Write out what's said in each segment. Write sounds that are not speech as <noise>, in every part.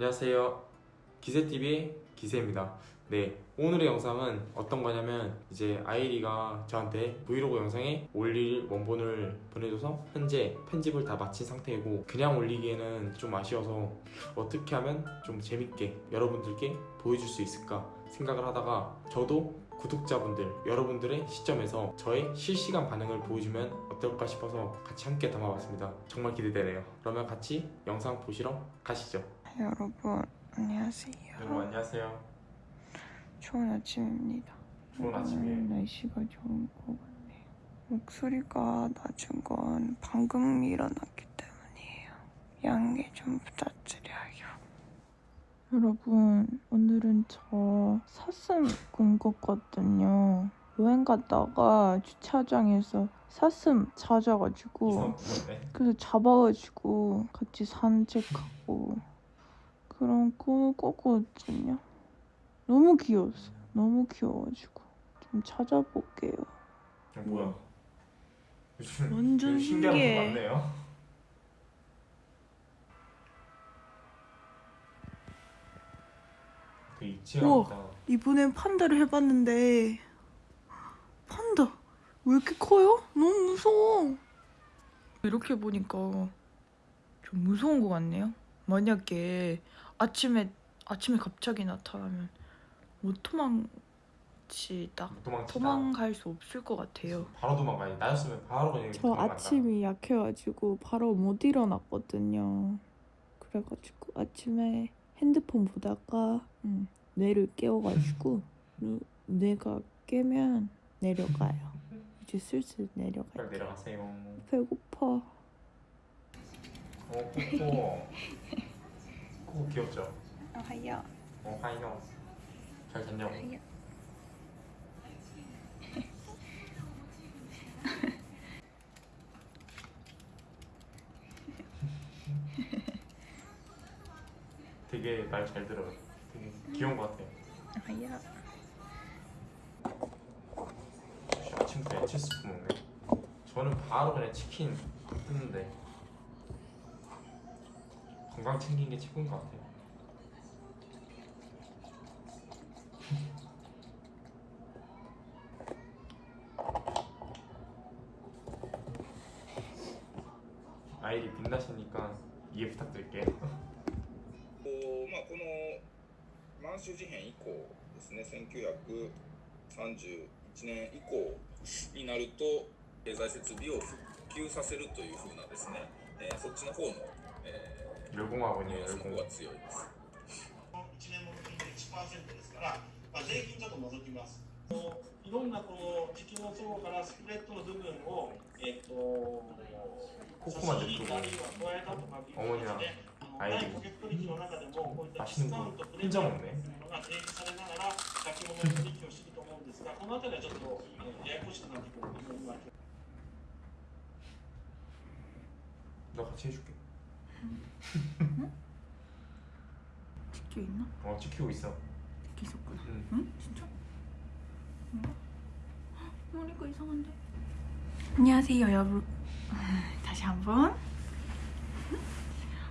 안녕하세요. 기세TV의 기세입니다. 네, 오늘의 영상은 어떤 거냐면 이제 아이리가 저한테 브이로그 영상에 올릴 원본을 보내줘서 현재 편집을 다 마친 상태이고 그냥 올리기에는 좀 아쉬워서 어떻게 하면 좀 재밌게 여러분들께 보여줄 수 있을까 생각을 하다가 저도 구독자분들 여러분들의 시점에서 저의 실시간 반응을 보여주면 어떨까 싶어서 같이 함께 담아봤습니다. 정말 기대되네요. 그러면 같이 영상 보시러 가시죠. 여러분 안녕하세요. 여러분 안녕하세요. 좋은 아침입니다. 좋은 아침이에요. 오늘 날씨가 좋은 것 같네요. 목소리가 낮은 건 방금 일어났기 때문이에요. 양해 좀 부탁드려요. 여러분 오늘은 저 사슴 군 거거든요. 여행 갔다가 주차장에서 사슴 찾아가지고. 그래서 잡아가지고 같이 산책하고 그런 꿈을 꿨거든요. 너무 귀여웠어요. 너무 귀여워가지고 좀 찾아볼게요. 어, 뭐야? 요즘 완전 신기한 거 신기해. 많네요. 그 이치가 이번엔 판다를 해봤는데 판다 왜 이렇게 커요? 너무 무서워. 이렇게 보니까 좀 무서운 것 같네요. 만약에 아침에 아침에 갑자기 나타나면 못 도망치다 도망치다. 도망갈 수 없을 것 같아요. 바로 도망가니 나였으면 바로 그냥 저 도망간다. 아침이 약해가지고 바로 못 일어났거든요. 그래가지고 아침에 핸드폰 보다가 음, 뇌를 깨워가지고 <laughs> 누- 뇌가 깨면 내려가요. 이제 슬슬 내려갈게요. 내려가세요. 배고파. 어 코코. <laughs> 코코 귀엽죠? 아야. 어 하이요. 잘 잤냐고. <laughs> 되게 말 잘 들어요. 되게 귀여운 것 같아요. 아야. 역시 아침부터 야채 스프 먹네. 저는 바로 그냥 치킨 뜯는데 건강 챙긴 게 최고인 것 같아요. <laughs> 아이리 빛나시니까 이해 부탁드릴게요. <laughs> こうまあ、この満州事変以降ですね1931年以降になると経済設備を復旧させるというふうなですね、えーそっちの方の、え 열 旅行孫にそこが強いです。1年も含めて1%ですから、まあ、税金ちょっと除きます。いろんなこの時期の相互からスプレッドの部分を、えっ、ー、と、ここまで来るの主には、はい、顧客取引の中でも、こういったディスカウント、プレゼントのが提示されながら、先物の取引をしてると思うんですが、このあたりはちょっと、えー、ややこしくなってくると思います。 응? 지켜 있나? 어 지키고 있어 지켜 있었구나 응, 응? 진짜? 뭔가? 머리가 이상한데? 안녕하세요 여러분 <laughs> 다시 한번 응?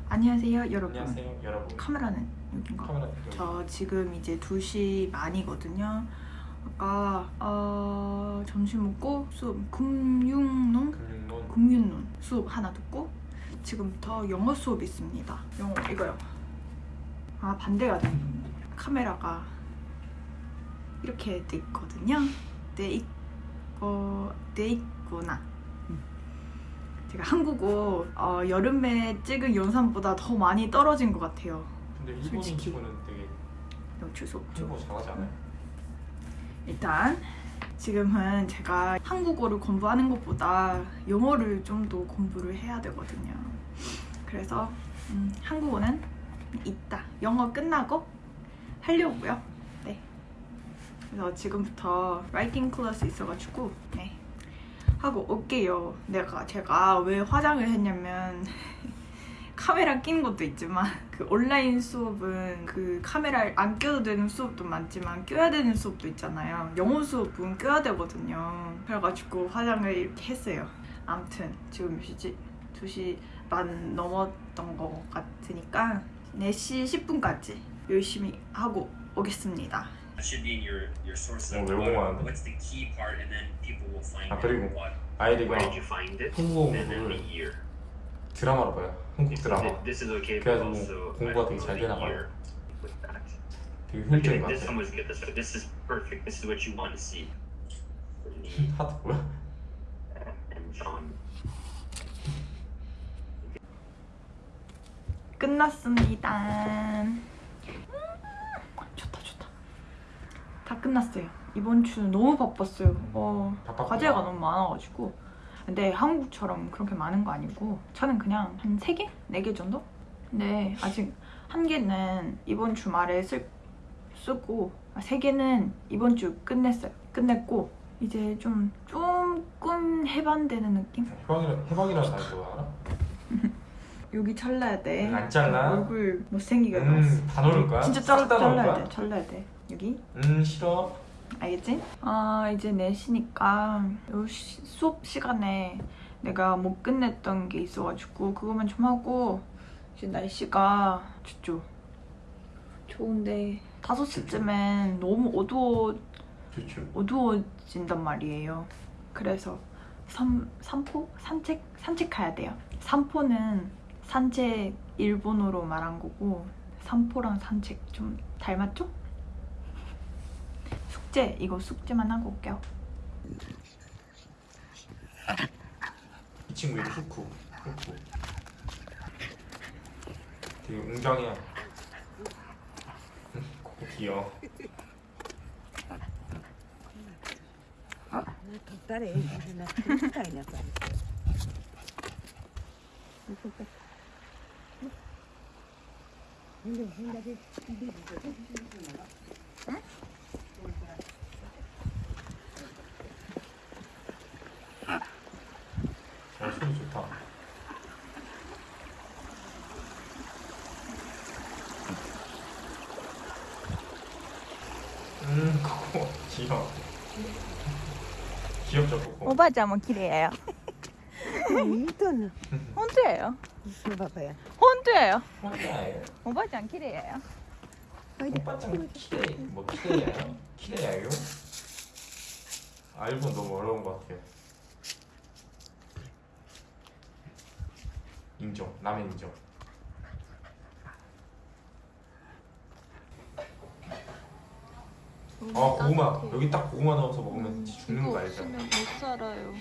안녕하세요 여러분 안녕하세요 여러분 카메라는 여긴가? 카메라 저 지금 이제 2시 반이거든요 아까 어, 점심 먹고 수업 금융론? 금융론 수업 하나 듣고 지금부터 영어 수업 있습니다 영어 이거요 아 반대가 돼 카메라가 이렇게 돼 있거든요 돼 있고 돼 있구나 음. 제가 한국어 어, 여름에 찍은 영상보다 더 많이 떨어진 것 같아요 근데 일본인 솔직히. 치고는 되게 어쩔 수 없죠 한국어 잘하지 않아요? 일단 지금은 제가 한국어를 공부하는 것보다 영어를 좀 더 공부를 해야 되거든요. 그래서 음, 한국어는 이따 영어 끝나고 하려고요. 네. 그래서 지금부터 라이팅 클래스 있어가지고 네. 하고 올게요. 내가 제가 왜 화장을 했냐면 <laughs> 카메라 끼는 것도 있지만 그 온라인 수업은 그 카메라를 안 껴도 되는 수업도 많지만 껴야 되는 수업도 있잖아요. 영어 수업은 껴야 되거든요. 그래가지고 화장을 이렇게 했어요. 아무튼 지금 몇 시지? 2시 반 넘었던 것 같으니까 4시 10분까지 열심히 하고 오겠습니다. That should be in your your source 어, of 외국어 what- 하는데. what's the key part, and then people will find 아, 그리고 what. 아이리가 Where did you find it? 한국어 And then the 공부를 year. 드라마로 봐요. 한국 드라마. This is okay, but 그래가지고 also 공부가 되게 잘 되나 봐요. 되게 효율적인 것 this 같아요. one was good. This one, this is perfect. This is what you want to see. From me 하트 뭐야? and John. 끝났습니다. 음, 좋다 좋다. 다 끝났어요. 이번 주 너무 바빴어요. 어. 과제가 너무 많아가지고. 근데 한국처럼 그렇게 많은 거 아니고 저는 그냥 한 3개? 4개 정도? 근데 아직 한 개는 이번 주말에 쓸, 쓰고 아, 세 개는 이번 주 끝냈어요. 끝냈고 이제 좀 조금 해반되는 느낌? 해방이라 해방이라는 뭐 알아? 여기 잘라야 돼. 응, 안 잘라. 얼굴 못생기게. 음, 다 넣을 거야? 진짜 잘, 잘라야? 돼. 잘라야 돼. 여기. 음 싫어. 알겠지? 아 이제 4시니까 요 시- 수업 시간에 내가 못 끝냈던 게 있어가지고 그거만 좀 하고 이제 날씨가 좋죠. 좋은데 5시쯤엔 너무 어두워 좋죠. 어두워진단 말이에요. 그래서 산, 산포? 산책? 산책해야 돼요. 산포는 산책 일본어로 말한 거고 산포랑 산책 좀 닮았죠? 숙제 이거 숙제만 하고 올게요. 이 친구 이름 후쿠. 후쿠. 되게 웅장해. 코 귀여워. 誰みたいな感じ。 어 소리 좋다. 음 코코 귀여워. 귀엽죠 코코. ばあちゃんも綺麗やよ。いいとな。本当やよ。そうばば 혼자예요. 혼자예요. 오바짱 키레예요. 오바짱 키레 뭐 키레예요? 키레예요? 알고 너무 어려운 것 같아요. 인정. 남의 인정. 아 고구마 여기 딱 고구마 넣어서 먹으면 음, 죽는 거 알죠? 못 살아요.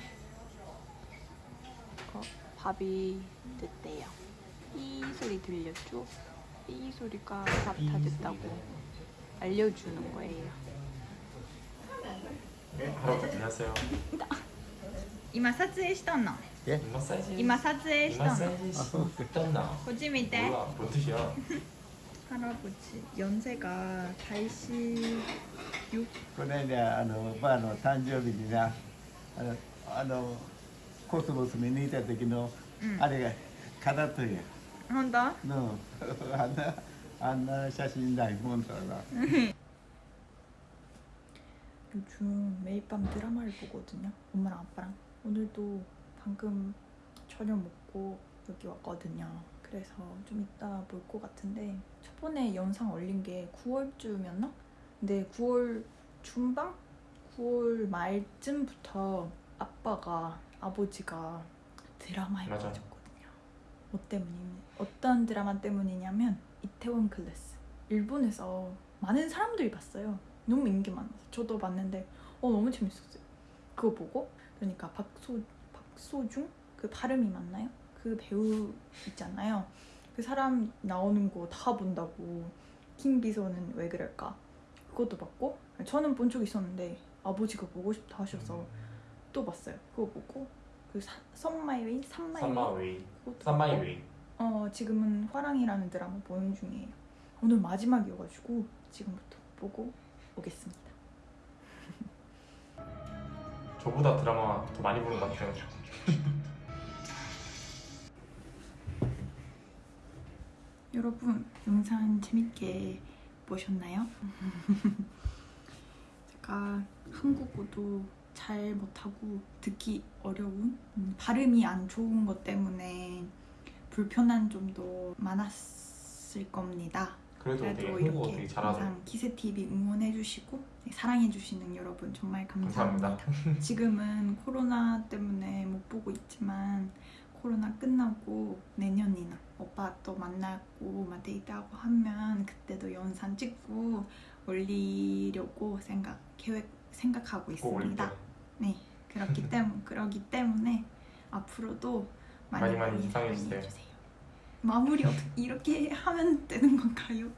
밥이 됐대요. 이 소리 들렸죠? 이 소리가 밥 다 됐다고 알려주는 거예요. 할아버지 안녕하세요. 今撮影したの 마사지. 今撮影したの 마사지 시켰나? こっち見て 몰라. 뭔 뜻이야? 할아버지 연세가 86この間あのばあの誕生日になあのあのコスモス見に行った時の、うんあれが飾っとるや本当ん Honda? No, Anna, Anna 자신 나이 혼다라. <laughs> 요즘 매일 밤 드라마를 보거든요. 엄마랑 아빠랑. 오늘도 방금 저녁 먹고 여기 왔거든요. 그래서 좀 이따 볼 것 같은데 저번에 영상 올린 게 9월쯤이었나? 근데 9월 중반? 9월 말쯤부터 아빠가 아버지가 드라마 해가지고 뭐 때문이냐? 어떤 드라마 때문이냐면 이태원 클래스. 일본에서 많은 사람들이 봤어요. 너무 인기 많아서 저도 봤는데 어 너무 재밌었어요. 그거 보고 그러니까 박소 박소중 그 발음이 맞나요? 그 배우 있잖아요. 그 사람 나오는 거 다 본다고 김비서는 왜 그럴까? 그것도 봤고 저는 본 적 있었는데 아버지가 보고 싶다 하셔서 또 봤어요. 그거 보고 그 선마이웨이 산마이웨이 산마웨이. 그것도 산마이웨이. 어 지금은 화랑이라는 드라마 보는 중이에요. 오늘 마지막이어가지고 지금부터 보고 오겠습니다. <laughs> 저보다 드라마 더 많이 보는 것 같아요. <laughs> 여러분 영상 재밌게 보셨나요? <laughs> 제가 한국어도 잘 못하고 듣기 어려운 음, 발음이 안 좋은 것 때문에 불편한 점도 많았을 겁니다. 그래도 그래도 이렇게. 항상 기세 TV 응원해주시고 네, 사랑해주시는 여러분 정말 감사합니다. 감사합니다. <laughs> 지금은 코로나 때문에 못 보고 있지만 코로나 끝나고 내년이나 오빠 또 만나고 막 데이트하고 하면 그때도 영상 찍고 올리려고 생각 계획 생각하고. 있습니다. 네 그렇기 <laughs> 때문 그러기 때문에 앞으로도 많이 많이 많이 사랑해주세요. 사랑해주세요. 마무리 어떻게 <laughs> 이렇게 하면 되는 건가요?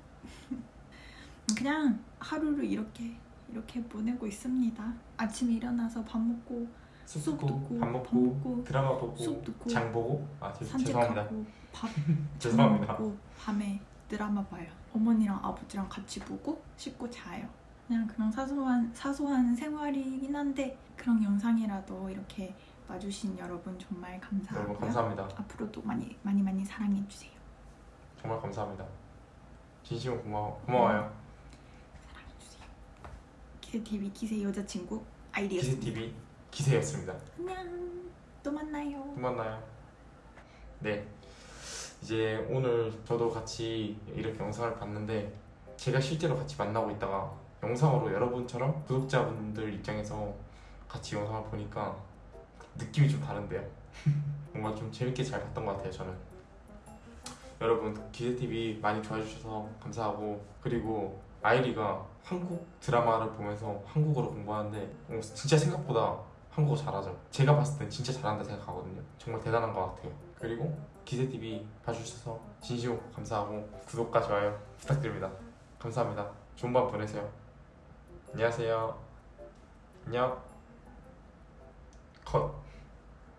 <laughs> 그냥 하루를 이렇게 이렇게 보내고 있습니다. 아침에 일어나서 밥 먹고 숲 숲 듣고 밥밥 먹고 먹고, 드라마 보고 숲 듣고, 장 보고 아 죄, 죄송합니다. 산책하고 밥 죄송합니다. 먹고 밤에 드라마 봐요. 어머니랑 아버지랑 같이 보고 씻고 자요. 그냥 그런 사소한 사소한 생활이긴 한데 그런 영상이라도 이렇게 봐주신 여러분 정말 감사하고요. 여러분 감사합니다. 앞으로도 많이 많이 많이 사랑해 주세요. 정말 감사합니다. 진심으로 고마워 고마워요. 사랑해 주세요. 기세 TV 기세 여자친구 기세 아이디였습니다. TV 기세였습니다. 안녕. 또 만나요. 또 만나요. 네. 이제 오늘 저도 같이 이렇게 영상을 봤는데 제가 실제로 같이 만나고 있다가 영상으로 여러분처럼 구독자분들 입장에서 같이 영상을 보니까 느낌이 좀 다른데요. <laughs> 뭔가 좀 재밌게 잘 봤던 것 같아요, 저는. 여러분, 기세TV 많이 좋아해 주셔서 감사하고 그리고 아이리가 한국 드라마를 보면서 한국어를 공부하는데 어, 진짜 생각보다 한국어 잘하죠. 제가 봤을 땐 진짜 잘한다 생각하거든요. 정말 대단한 것 같아요. 그리고 기세TV 봐주셔서 진심으로 감사하고 구독과 좋아요 부탁드립니다. 감사합니다. 좋은 밤 보내세요. 안녕하세요. 안녕. 컷.